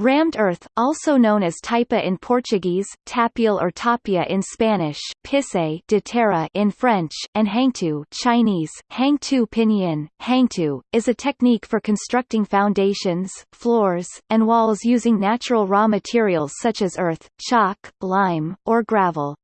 Rammed earth, also known as taipa in Portuguese, tapial or tapia in Spanish, pisé de terre in French, and hangtu Chinese, hangtu pinyin, hangtu, is a technique for constructing foundations, floors, and walls using natural raw materials such as earth, chalk, lime, or gravel.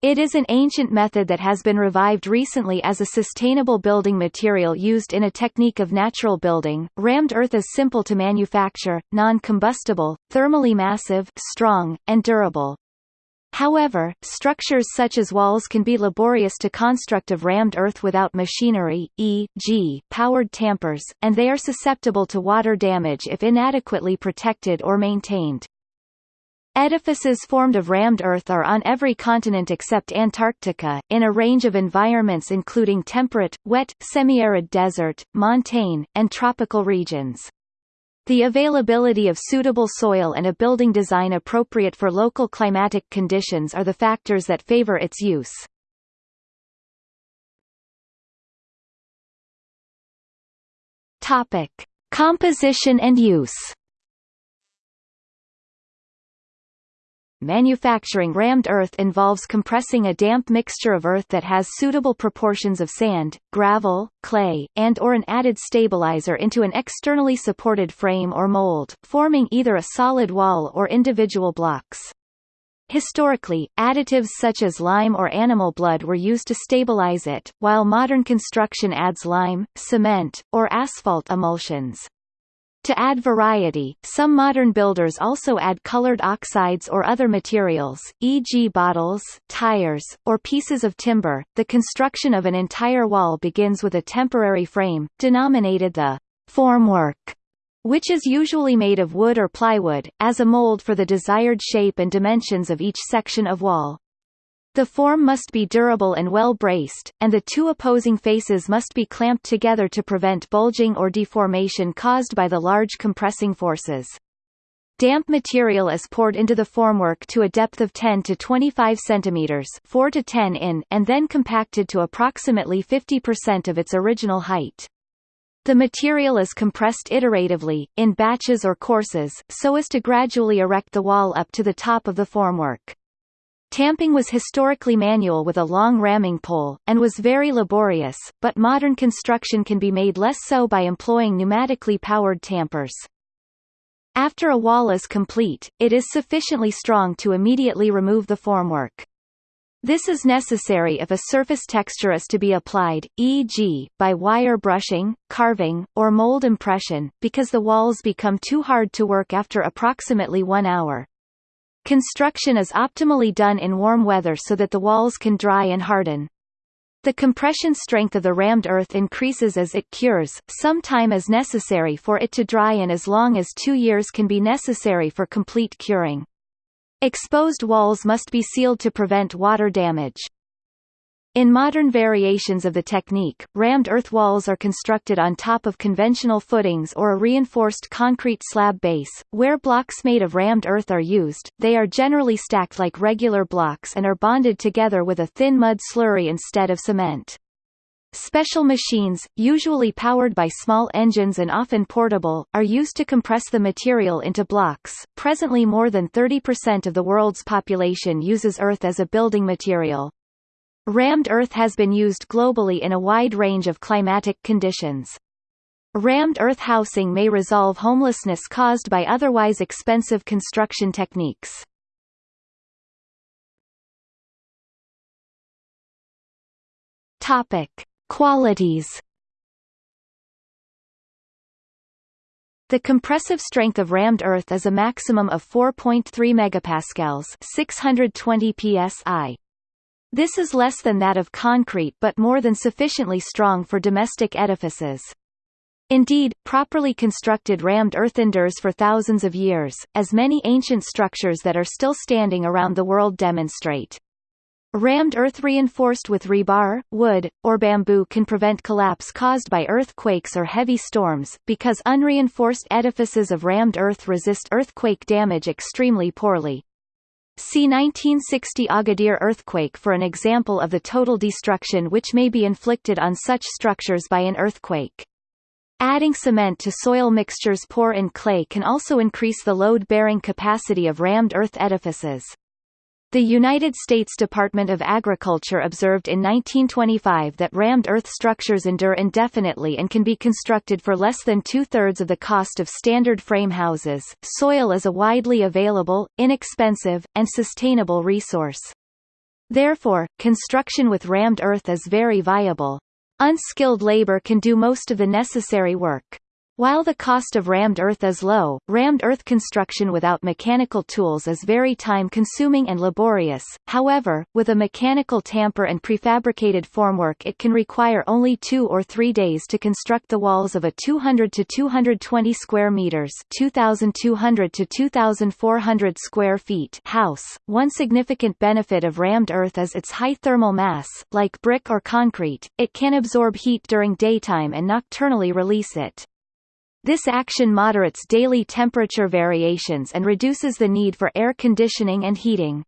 It is an ancient method that has been revived recently as a sustainable building material used in a technique of natural building. Rammed earth is simple to manufacture, non-combustible, thermally massive, strong, and durable. However, structures such as walls can be laborious to construct of rammed earth without machinery, e.g., powered tampers, and they are susceptible to water damage if inadequately protected or maintained. Edifices formed of rammed earth are on every continent except Antarctica, in a range of environments including temperate, wet, semi-arid desert, montane, and tropical regions. The availability of suitable soil and a building design appropriate for local climatic conditions are the factors that favor its use. Topic: Composition and use. Manufacturing rammed earth involves compressing a damp mixture of earth that has suitable proportions of sand, gravel, clay, and or an added stabilizer into an externally supported frame or mold, forming either a solid wall or individual blocks. Historically, additives such as lime or animal blood were used to stabilize it, while modern construction adds lime, cement, or asphalt emulsions. To add variety, some modern builders also add colored oxides or other materials, e.g. bottles, tires, or pieces of timber. The construction of an entire wall begins with a temporary frame, denominated the formwork, which is usually made of wood or plywood, as a mold for the desired shape and dimensions of each section of wall. The form must be durable and well braced, and the two opposing faces must be clamped together to prevent bulging or deformation caused by the large compressing forces. Damp material is poured into the formwork to a depth of 10 to 25 centimeters 4 to 10 in and then compacted to approximately 50% of its original height. The material is compressed iteratively, in batches or courses, so as to gradually erect the wall up to the top of the formwork. Tamping was historically manual with a long ramming pole, and was very laborious, but modern construction can be made less so by employing pneumatically powered tampers. After a wall is complete, it is sufficiently strong to immediately remove the formwork. This is necessary if a surface texture is to be applied, e.g., by wire brushing, carving, or mold impression, because the walls become too hard to work after approximately one hour. Construction is optimally done in warm weather so that the walls can dry and harden. The compression strength of the rammed earth increases as it cures, some time is necessary for it to dry and as long as two years can be necessary for complete curing. Exposed walls must be sealed to prevent water damage. In modern variations of the technique, rammed earth walls are constructed on top of conventional footings or a reinforced concrete slab base. Where blocks made of rammed earth are used, they are generally stacked like regular blocks and are bonded together with a thin mud slurry instead of cement. Special machines, usually powered by small engines and often portable, are used to compress the material into blocks. Presently more than 30% of the world's population uses earth as a building material. Rammed earth has been used globally in a wide range of climatic conditions. Rammed earth housing may resolve homelessness caused by otherwise expensive construction techniques. Topic: Qualities. The compressive strength of rammed earth is a maximum of 4.3 megapascals, 620 psi. This is less than that of concrete but more than sufficiently strong for domestic edifices. Indeed, properly constructed rammed earth endures for thousands of years, as many ancient structures that are still standing around the world demonstrate. Rammed earth reinforced with rebar, wood, or bamboo can prevent collapse caused by earthquakes or heavy storms, because unreinforced edifices of rammed earth resist earthquake damage extremely poorly. See 1960 Agadir earthquake for an example of the total destruction which may be inflicted on such structures by an earthquake. Adding cement to soil mixtures poor in clay can also increase the load-bearing capacity of rammed earth edifices. The United States Department of Agriculture observed in 1925 that rammed earth structures endure indefinitely and can be constructed for less than two-thirds of the cost of standard frame houses. Soil is a widely available, inexpensive, and sustainable resource. Therefore, construction with rammed earth is very viable. Unskilled labor can do most of the necessary work. While the cost of rammed earth is low, rammed earth construction without mechanical tools is very time-consuming and laborious, however, with a mechanical tamper and prefabricated formwork it can require only two or three days to construct the walls of a 200 to 220 square meters 2,200 to 2,400 square feet house. One significant benefit of rammed earth is its high thermal mass, like brick or concrete, it can absorb heat during daytime and nocturnally release it. This action moderates daily temperature variations and reduces the need for air conditioning and heating.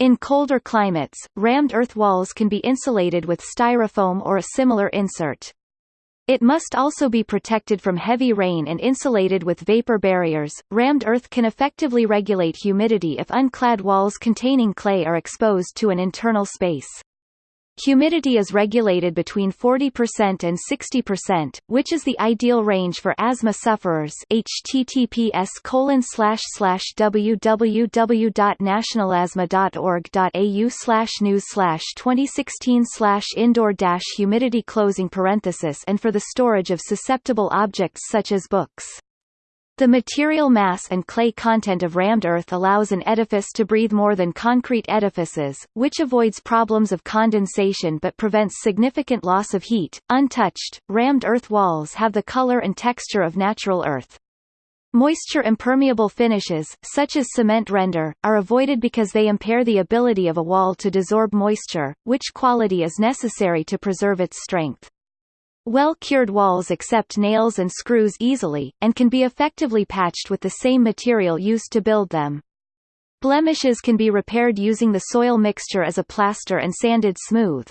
In colder climates, rammed earth walls can be insulated with styrofoam or a similar insert. It must also be protected from heavy rain and insulated with vapor barriers. Rammed earth can effectively regulate humidity if unclad walls containing clay are exposed to an internal space. Humidity is regulated between 40% and 60%, which is the ideal range for asthma sufferers. https www.nationalasthma.org.au news slash 2016 slash indoor humidity closing parenthesis and for the storage of susceptible objects such as books. The material mass and clay content of rammed earth allows an edifice to breathe more than concrete edifices, which avoids problems of condensation but prevents significant loss of heat. Untouched, rammed earth walls have the color and texture of natural earth. Moisture impermeable finishes, such as cement render, are avoided because they impair the ability of a wall to desorb moisture, which quality is necessary to preserve its strength. Well-cured walls accept nails and screws easily, and can be effectively patched with the same material used to build them. Blemishes can be repaired using the soil mixture as a plaster and sanded smooth.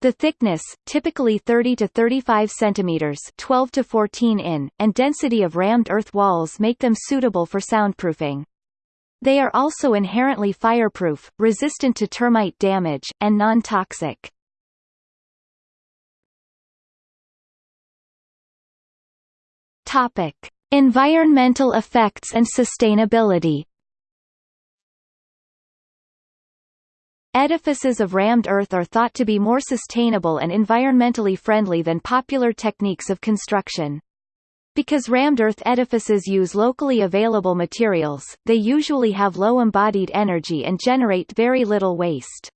The thickness, typically 30 to 35 centimeters, 12 to 14 in, and density of rammed earth walls make them suitable for soundproofing. They are also inherently fireproof, resistant to termite damage, and non-toxic. Topic: Environmental effects and sustainability. Edifices of rammed earth are thought to be more sustainable and environmentally friendly than popular techniques of construction. Because rammed earth edifices use locally available materials, they usually have low embodied energy and generate very little waste.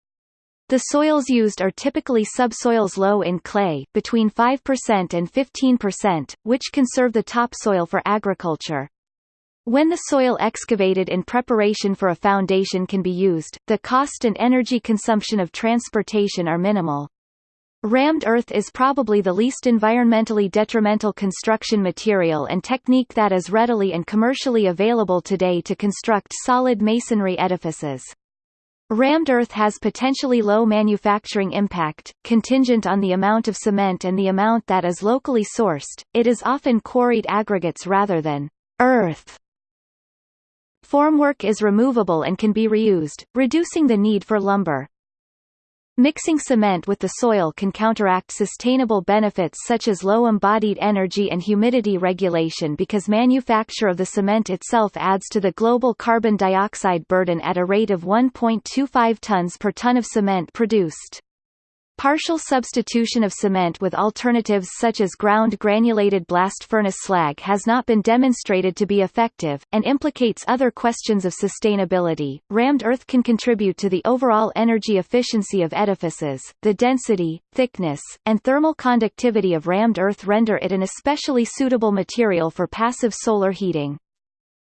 The soils used are typically subsoils low in clay, between 5% and 15%, which conserve the topsoil for agriculture. When the soil excavated in preparation for a foundation can be used, the cost and energy consumption of transportation are minimal. Rammed earth is probably the least environmentally detrimental construction material and technique that is readily and commercially available today to construct solid masonry edifices. Rammed earth has potentially low manufacturing impact, contingent on the amount of cement and the amount that is locally sourced, it is often quarried aggregates rather than earth. Formwork is removable and can be reused, reducing the need for lumber. Mixing cement with the soil can counteract sustainable benefits such as low embodied energy and humidity regulation because manufacture of the cement itself adds to the global carbon dioxide burden at a rate of 1.25 tons per ton of cement produced. Partial substitution of cement with alternatives such as ground granulated blast furnace slag has not been demonstrated to be effective, and implicates other questions of sustainability. Rammed earth can contribute to the overall energy efficiency of edifices. The density, thickness, and thermal conductivity of rammed earth render it an especially suitable material for passive solar heating.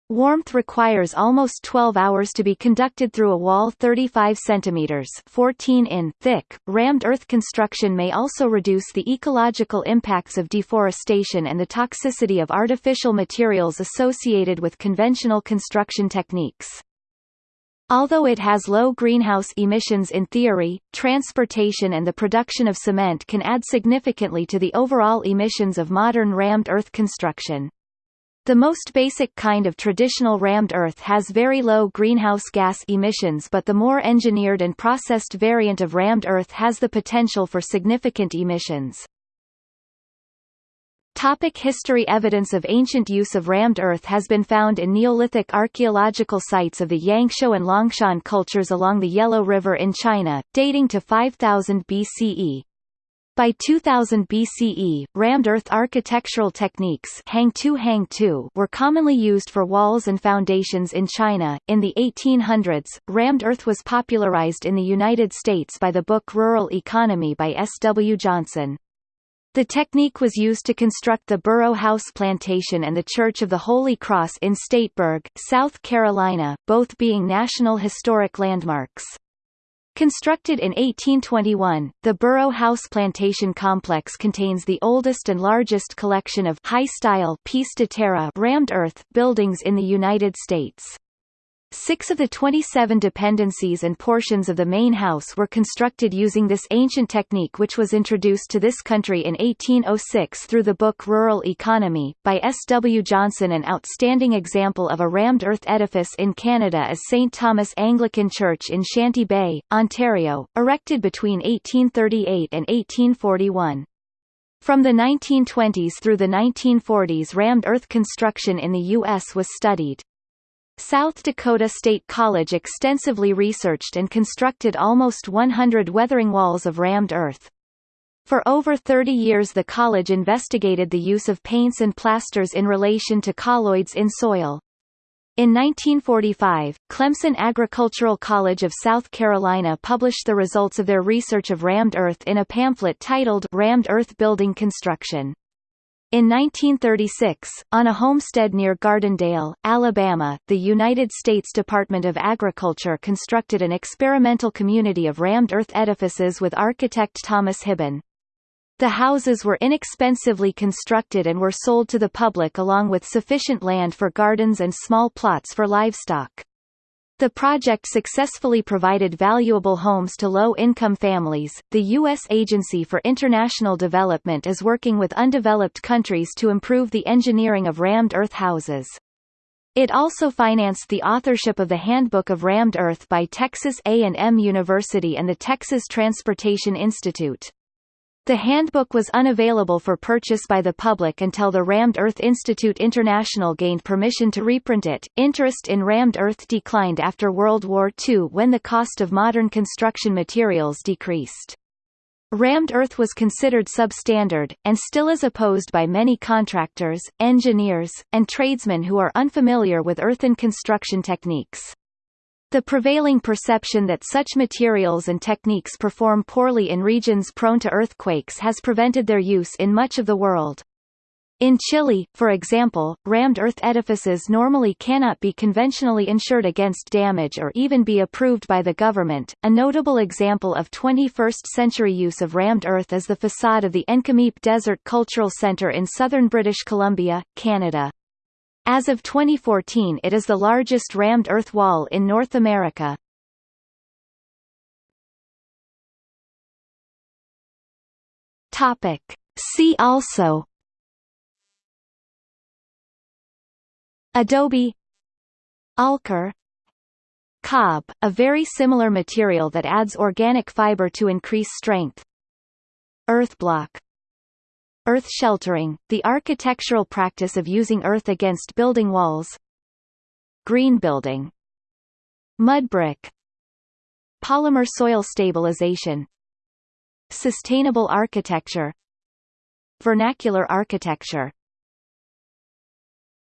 Warmth requires almost 12 hours to be conducted through a wall 35 cm 14 in thick. Rammed earth construction may also reduce the ecological impacts of deforestation and the toxicity of artificial materials associated with conventional construction techniques. Although it has low greenhouse emissions in theory, transportation and the production of cement can add significantly to the overall emissions of modern rammed earth construction. The most basic kind of traditional rammed earth has very low greenhouse gas emissions but the more engineered and processed variant of rammed earth has the potential for significant emissions. Topic history Evidence of ancient use of rammed earth has been found in Neolithic archaeological sites of the Yangshao and Longshan cultures along the Yellow River in China, dating to 5000 BCE. By 2000 BCE, rammed earth architectural techniques hang hang were commonly used for walls and foundations in China. In the 1800s, rammed earth was popularized in the United States by the book Rural Economy by S. W. Johnson. The technique was used to construct the Borough House Plantation and the Church of the Holy Cross in Stateburg, South Carolina, both being National Historic Landmarks. Constructed in 1821, the Borough House Plantation Complex contains the oldest and largest collection of high-style pisé de terre rammed earth buildings in the United States. Six of the 27 dependencies and portions of the main house were constructed using this ancient technique which was introduced to this country in 1806 through the book Rural Economy, by S. W. Johnson An outstanding example of a rammed earth edifice in Canada is St. Thomas Anglican Church in Shanty Bay, Ontario, erected between 1838 and 1841. From the 1920s through the 1940s rammed earth construction in the U.S. was studied. South Dakota State College extensively researched and constructed almost 100 weathering walls of rammed earth. For over 30 years the college investigated the use of paints and plasters in relation to colloids in soil. In 1945, Clemson Agricultural College of South Carolina published the results of their research of rammed earth in a pamphlet titled Rammed Earth Building Construction. In 1936, on a homestead near Gardendale, Alabama, the United States Department of Agriculture constructed an experimental community of rammed earth edifices with architect Thomas Hibben. The houses were inexpensively constructed and were sold to the public along with sufficient land for gardens and small plots for livestock. The project successfully provided valuable homes to low-income families. The U.S. Agency for International Development is working with undeveloped countries to improve the engineering of rammed earth houses. It also financed the authorship of the Handbook of Rammed Earth by Texas A&M University and the Texas Transportation Institute. The handbook was unavailable for purchase by the public until the Rammed Earth Institute International gained permission to reprint it. Interest in rammed earth declined after World War II when the cost of modern construction materials decreased. Rammed earth was considered substandard, and still is opposed by many contractors, engineers, and tradesmen who are unfamiliar with earthen construction techniques. The prevailing perception that such materials and techniques perform poorly in regions prone to earthquakes has prevented their use in much of the world. In Chile, for example, rammed earth edifices normally cannot be conventionally insured against damage or even be approved by the government. A notable example of 21st century use of rammed earth is the facade of the Nk'Mip Desert Cultural Centre in southern British Columbia, Canada. As of 2014 it is the largest rammed earth wall in North America. Topic. See also. Adobe. Alker. Cob, a very similar material that adds organic fiber to increase strength. Earthblock Earth sheltering, the architectural practice of using earth against building walls. Green building. Mud brick. Polymer soil stabilization. Sustainable architecture. Vernacular architecture